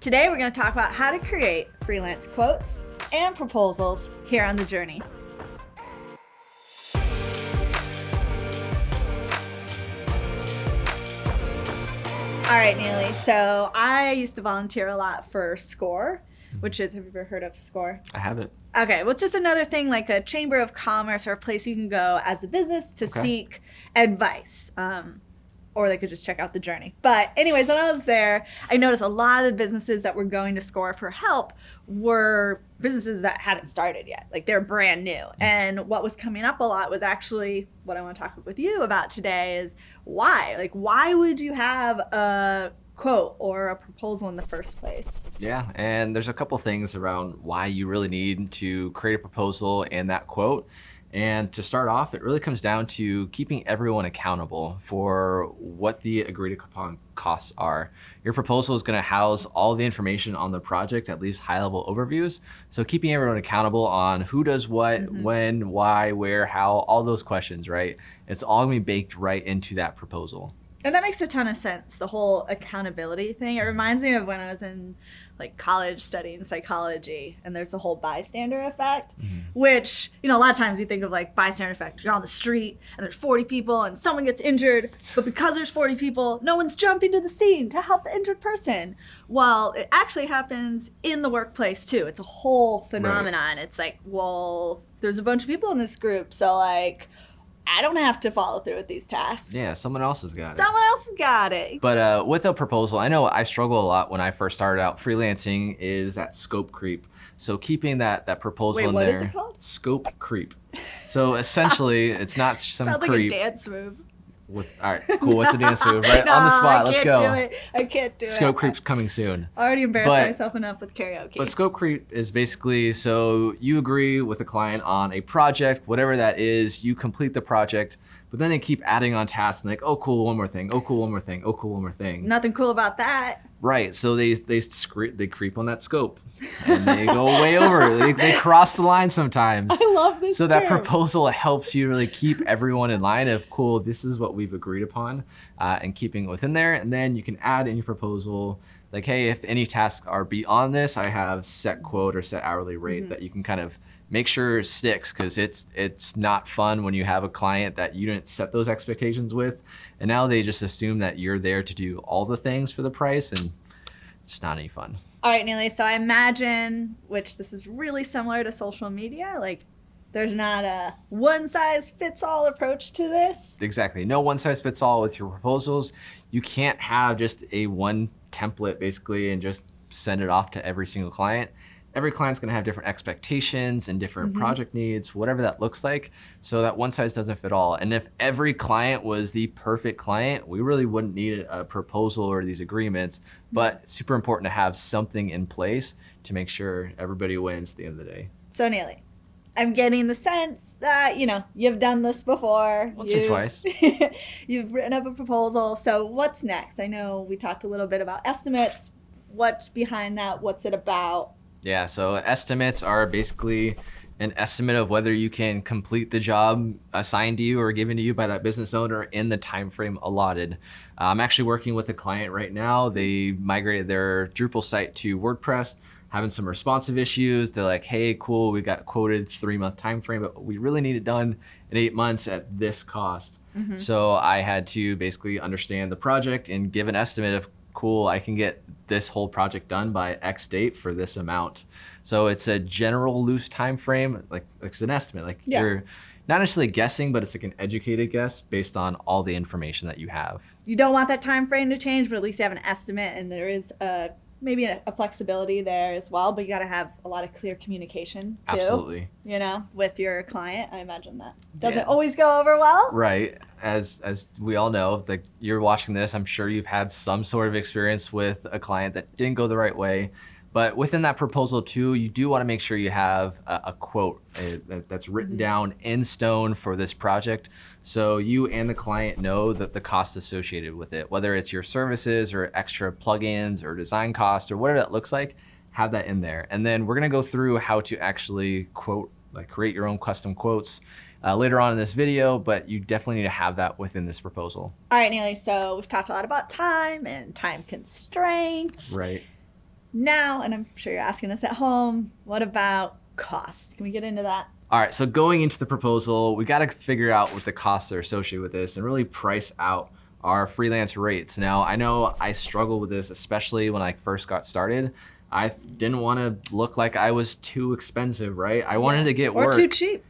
Today we're going to talk about how to create freelance quotes and proposals here on The Journey. All right, Neely. So I used to volunteer a lot for SCORE, which is, have you ever heard of SCORE? I haven't. Okay, well, it's just another thing like a chamber of commerce or a place you can go as a business to Okay. seek advice. Um, or they could just check out the journey. But, anyways, when I was there, I noticed a lot of the businesses that were going to SCORE for help were businesses that hadn't started yet. Like they're brand new. Mm. And what was coming up a lot was actually what I want to talk with you about today is why? Like, why would you have a quote or a proposal in the first place? Yeah, and there's a couple things around why you really need to create a proposal and that quote. And to start off, it really comes down to keeping everyone accountable for what the agreed upon costs are. Your proposal is going to house all the information on the project, at least high level overviews. So keeping everyone accountable on who does what, Mhm. when, why, where, how, all those questions, right? It's all going to be baked right into that proposal. And that makes a ton of sense, the whole accountability thing. It reminds me of when I was in like college studying psychology and there's the whole bystander effect, mm-hmm. which, you know, a lot of times you think of like bystander effect. You're on the street and there's 40 people and someone gets injured, but because there's 40 people, no one's jumping to the scene to help the injured person. Well, it actually happens in the workplace too. It's a whole phenomenon. It's like, well, there's a bunch of people in this group, so like I don't have to follow through with these tasks. Yeah, someone else has got it. Someone else has got it. But uh, with a proposal, I know I struggle a lot when I first started out freelancing is that scope creep. So keeping that that proposal Wait, in what there. is it called? Scope creep. So essentially, it's not some Sounds creep. like a dance move. With, all right, cool. What's the dance move? Right No, on the spot. I Let's can't go. Do it. I can't do it. Scope creep's coming soon. I already embarrassed But- myself enough with karaoke. But scope creep is basically so you agree with a client on a project, whatever that is, you complete the project, but then they keep adding on tasks and like, oh cool, one more thing, oh cool, one more thing, oh cool, one more thing. Nothing cool about that. Right. So they they scre- they creep on that scope, and they go way over. They, they cross the line sometimes. I love this. So that proposal helps you really keep everyone in line of cool. This is what we've agreed upon, uh, and keeping it within there. And then you can add in your proposal like, hey, if any tasks are beyond this, I have set quote or set hourly rate Mhm. that you can kind of make sure it sticks because it's it's not fun when you have a client that you didn't set those expectations with, and now they just assume that you're there to do all the things for the price, and it's not any fun. All right, Neely. So I imagine, which this is really similar to social media, like there's not a one size fits all approach to this. Exactly. No one size fits all with your proposals. You can't have just a one template basically and just send it off to every single client. Every client's going to have different expectations and different Mhm. project needs, whatever that looks like. So that one size doesn't fit all. And if every client was the perfect client, we really wouldn't need a proposal or these agreements. But super important to have something in place to make sure everybody wins at the end of the day. So Neely, I'm getting the sense that you know you've done this before. Once or You've- twice. you've written up a proposal. So what's next? I know we talked a little bit about estimates. What's behind that? What's it about? Yeah, so estimates are basically an estimate of whether you can complete the job assigned to you or given to you by that business owner in the time frame allotted. I'm actually working with a client right now. They migrated their Drupal site to WordPress, having some responsive issues. They're like, "Hey, cool, we got quoted three month time frame, but we really need it done in eight months at this cost." Mhm. So I had to basically understand the project and give an estimate of cool, I can get this whole project done by X date for this amount. So it's a general loose time frame, like it's an estimate. Like Yeah. you're not necessarily guessing, but it's like an educated guess based on all the information that you have. You don't want that time frame to change, but at least you have an estimate, and there is a maybe a, a flexibility there as well. But you got to have a lot of clear communication too. Absolutely. You know, with your client. I imagine that doesn't Yeah. always go over well. Right. As as we all know, like you're watching this, I'm sure you've had some sort of experience with a client that didn't go the right way. But within that proposal too, you do want to make sure you have a, a quote that- that's written Mhm. down in stone for this project. So you and the client know that the cost associated with it, whether it's your services or extra plugins or design costs or whatever that looks like, have that in there. And then we're going to go through how to actually quote, like create your own custom quotes uh, later on in this video, but you definitely need to have that within this proposal. All right, Neely. So we've talked a lot about time and time constraints. Right. Now, and I'm sure you're asking this at home, what about cost? Can we get into that? All right, so going into the proposal, we got to figure out what the costs are associated with this and really price out our freelance rates. Now, I know I struggle with this, especially when I first got started. I didn't want to look like I was too expensive, right? I wanted to get or work. too cheap.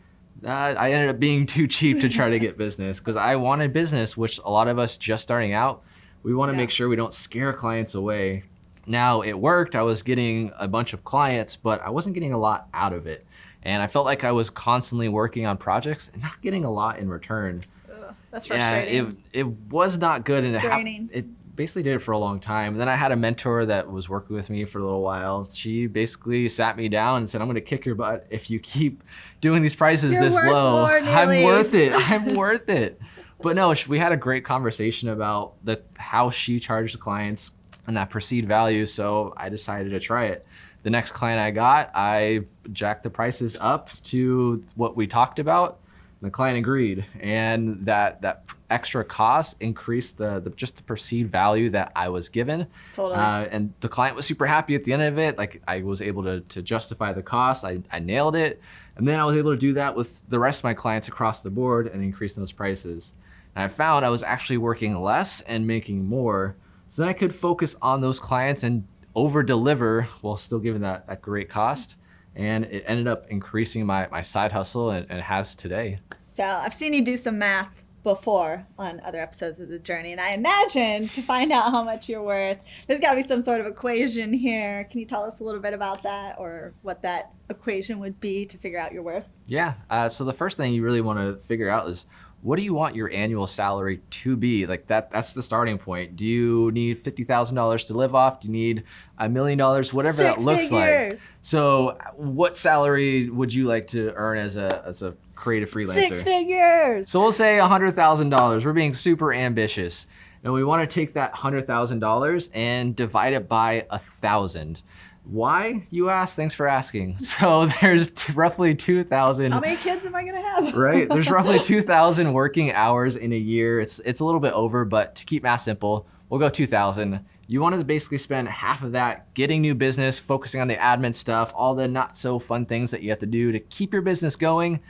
Uh, I ended up being too cheap to try to get business because I wanted business, which a lot of us just starting out, we want to Yeah. make sure we don't scare clients away. Now it worked. I was getting a bunch of clients, but I wasn't getting a lot out of it. And I felt like I was constantly working on projects and not getting a lot in return. Ugh, that's Yeah, it, it was not good. And it, Draining. it basically did it for a long time. And then I had a mentor that was working with me for a little while. She basically sat me down and said, I'm going to kick your butt if you keep doing these prices You're this low. I'm worth it. I'm worth it. But no, we had a great conversation about the how she charged the clients and that perceived value. So I decided to try it. The next client I got, I jacked the prices up to what we talked about. The client agreed, and that that extra cost increased the, the just the perceived value that I was given. totally. Uh, and the client was super happy at the end of it. Like I was able to, to justify the cost. I, I nailed it. And then I was able to do that with the rest of my clients across the board and increase those prices. And I found I was actually working less and making more. So then I could focus on those clients and over deliver while still giving that, that great cost. And it ended up increasing my, my side hustle and, and has today. So I've seen you do some math before on other episodes of the journey, and I imagine to find out how much you're worth, there's got to be some sort of equation here. Can you tell us a little bit about that, or what that equation would be to figure out your worth? Yeah. Uh, so the first thing you really want to figure out is what do you want your annual salary to be? Like that. That's the starting point. Do you need fifty thousand dollars to live off? Do you need a million dollars? Whatever Six that looks like. figures. So, what salary would you like to earn as a as a creative freelancer? Six figures. So we'll say hundred thousand dollars. We're being super ambitious, and we want to take that hundred thousand dollars and divide it by a thousand. Why, you ask? Thanks for asking. So there's roughly two thousand. How many kids am I gonna have? Right, there's roughly two thousand working hours in a year. It's it's a little bit over, but to keep math simple, we'll go two thousand. You want to basically spend half of that getting new business, focusing on the admin stuff, all the not so fun things that you have to do to keep your business going.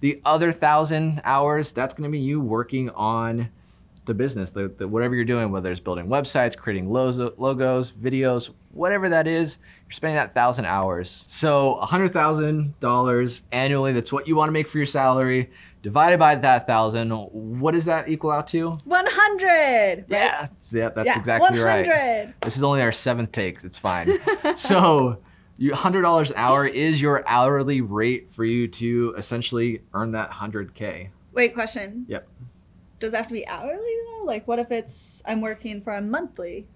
The other thousand hours, that's going to be you working on the business, the, the whatever you're doing, whether it's building websites, creating logos, logos, videos, whatever that is, you're spending that thousand hours. So hundred thousand dollars annually, that's what you want to make for your salary. Divided by that thousand, what does that equal out to? One hundred. Yeah, yeah, that's yeah, exactly right. 100. This is only our seventh take. It's fine. so, you hundred dollars an hour is your hourly rate for you to essentially earn that hundred k. Wait, question. Yep. Does it have to be hourly though? Like, what if it's I'm working for a monthly?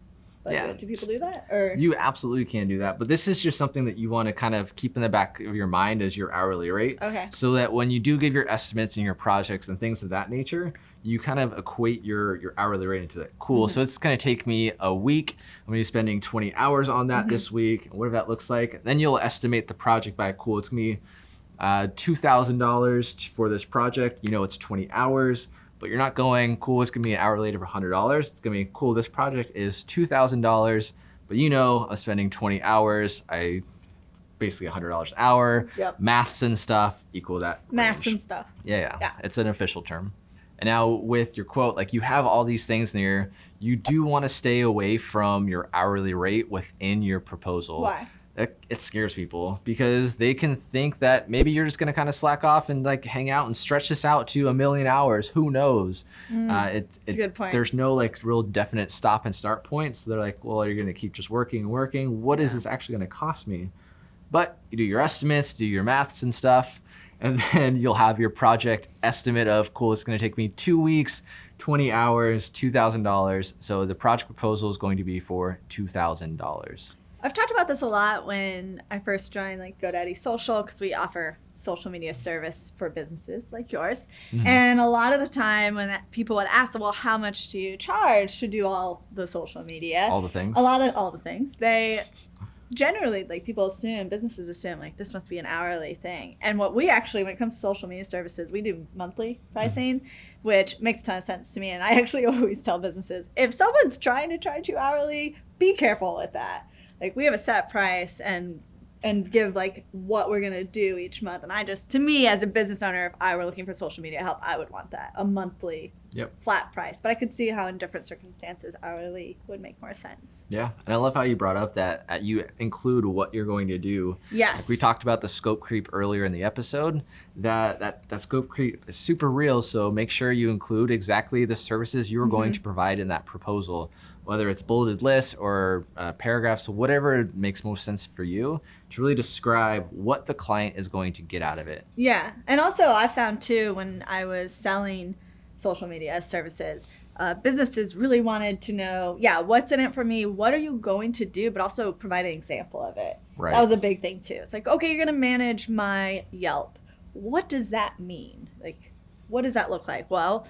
Yeah. Do people do that or? You absolutely can do that, but this is just something that you want to kind of keep in the back of your mind as your hourly rate. okay. So that when you do give your estimates and your projects and things of that nature, you kind of equate your your hourly rate into that. Cool. Mm-hmm. So it's going to take me a week. I'm going to be spending 20 hours on that Mm-hmm. this week. Whatever that looks like. Then you'll estimate the project by cool. It's going to be uh, $2,000 for this project. You know it's 20 hours, but you're not going cool. It's going to be an hourly rate of $100. It's going to be cool. This project is $2,000, but you know I'm spending 20 hours. I basically $100 an hour. Yep. Maths and stuff equal that. Maths range. and stuff. Yeah, yeah, Yeah. It's an official term. And now with your quote, like you have all these things there, you do want to stay away from your hourly rate within your proposal. Why? It, it scares people because they can think that maybe you're just going to kind of slack off and like hang out and stretch this out to a million hours. Who knows? Uh, it's That's a good point. There's no like real definite stop and start point. So they're like, well, you're going to keep just working and working. What is Yeah. this actually going to cost me? But you do your estimates, do your maths and stuff, and then you'll have your project estimate of cool. It's going to take me two weeks, 20 hours, $2,000. So the project proposal is going to be for $2,000. I've talked about this a lot when I first joined like GoDaddy Social because we offer social media service for businesses like yours. Mhm. And a lot of the time when that, people would ask, well, how much do you charge to do all the social media? All the things. a lot of all the things they generally like people assume businesses assume like this must be an hourly thing and what we actually when it comes to social media services we do monthly pricing which makes a ton of sense to me and i actually always tell businesses if someone's trying to charge you hourly be careful with that like we have a set price and and give like what we're gonna do each month. And I just, to me, as a business owner, if I were looking for social media help, I would want that a monthly Yep. flat price. But I could see how in different circumstances hourly would make more sense. Yeah, and I love how you brought up that uh, you include what you're going to do. Yes. Like we talked about the scope creep earlier in the episode. That that that scope creep is super real. So make sure you include exactly the services you are going to provide in that proposal, whether it's bulleted lists or uh, paragraphs, whatever makes most sense for you, to really describe what the client is going to get out of it. Yeah. And also, I found too when I was selling social media as services, uh, businesses really wanted to know, yeah, what's in it for me? What are you going to do? But also provide an example of it. Right. That was a big thing too. It's like, okay, you're going to manage my Yelp. What does that mean? Like, what does that look like? Well,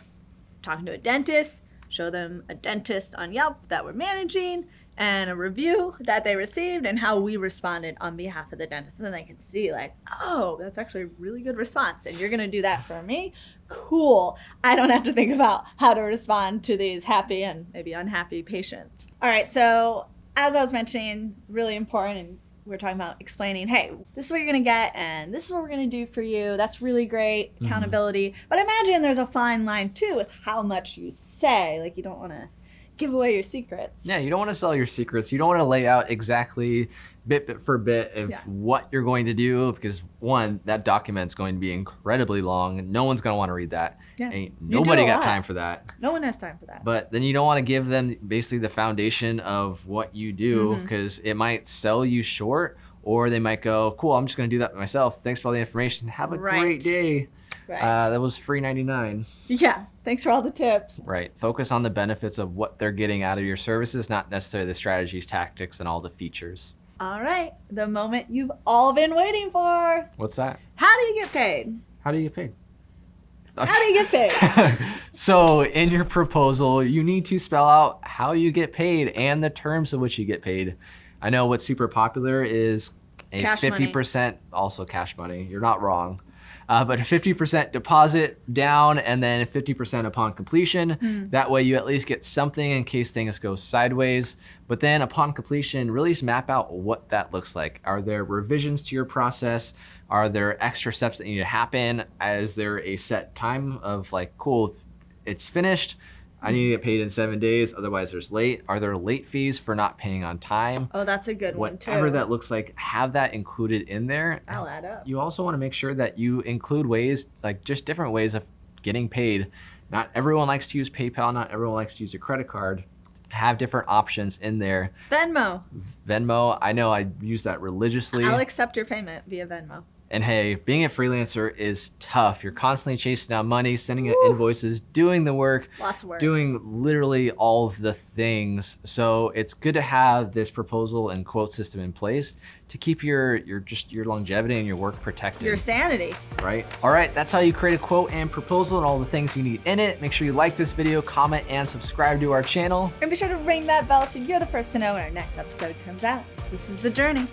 talking to a dentist, show them a dentist on Yelp that we're managing and a review that they received and how we responded on behalf of the dentist. And then they can see, like, oh, that's actually a really good response. And you're going to do that for me? Cool. I don't have to think about how to respond to these happy and maybe unhappy patients. All right. So, as I was mentioning, really important and we're talking about explaining, hey, this is what you're going to get and this is what we're going to do for you. That's really great mm-hmm. accountability. But imagine there's a fine line too with how much you say. Like, you don't want to give away your secrets. Yeah, you don't want to sell your secrets. You don't want to lay out exactly bit, bit for bit of Yeah. what you're going to do because one, that document's going to be incredibly long. No one's going to want to read that. Yeah. Ain't nobody got lot. time for that. No one has time for that. But then you don't want to give them basically the foundation of what you do because it might sell you short or they might go, cool, I'm just going to do that myself. Thanks for all the information. Have a Right. great day. right. Uh, that was free 99. yeah. Thanks for all the tips. Right. Focus on the benefits of what they're getting out of your services, not necessarily the strategies, tactics, and all the features. All right. The moment you've all been waiting for. What's that? How do you get paid? How do you get paid? How do you get paid? so, in your proposal, you need to spell out how you get paid and the terms of which you get paid. I know what's super popular is a Cash 50%, also cash money. You're not wrong. Uh, but a 50% deposit down and then 50% upon completion. Hmm. That way, you at least get something in case things go sideways. But then, upon completion, really map out what that looks like. Are there revisions to your process? Are there extra steps that need to happen? Is there a set time of like, cool, it's finished? I need to get paid in seven days, otherwise there's late. Are there late fees for not paying on time? Oh, that's a good one too. Whatever that looks like, have that included in there. I'll add up. You also want to make sure that you include ways, like just different ways of getting paid. Not everyone likes to use PayPal, not everyone likes to use a credit card. Have different options in there. Venmo. Venmo, I know I use that religiously. I'll accept your payment via Venmo. And hey, being a freelancer is tough. You're constantly chasing down money, sending out invoices, doing the work, Lots of work. doing literally all of the things. So it's good to have this proposal and quote system in place to keep your your just your longevity and your work protected. your sanity. right? All right, that's how you create a quote and proposal and all the things you need in it. Make sure you like this video, comment, and subscribe to our channel. And be sure to ring that bell so you're the first to know when our next episode comes out. This is The Journey.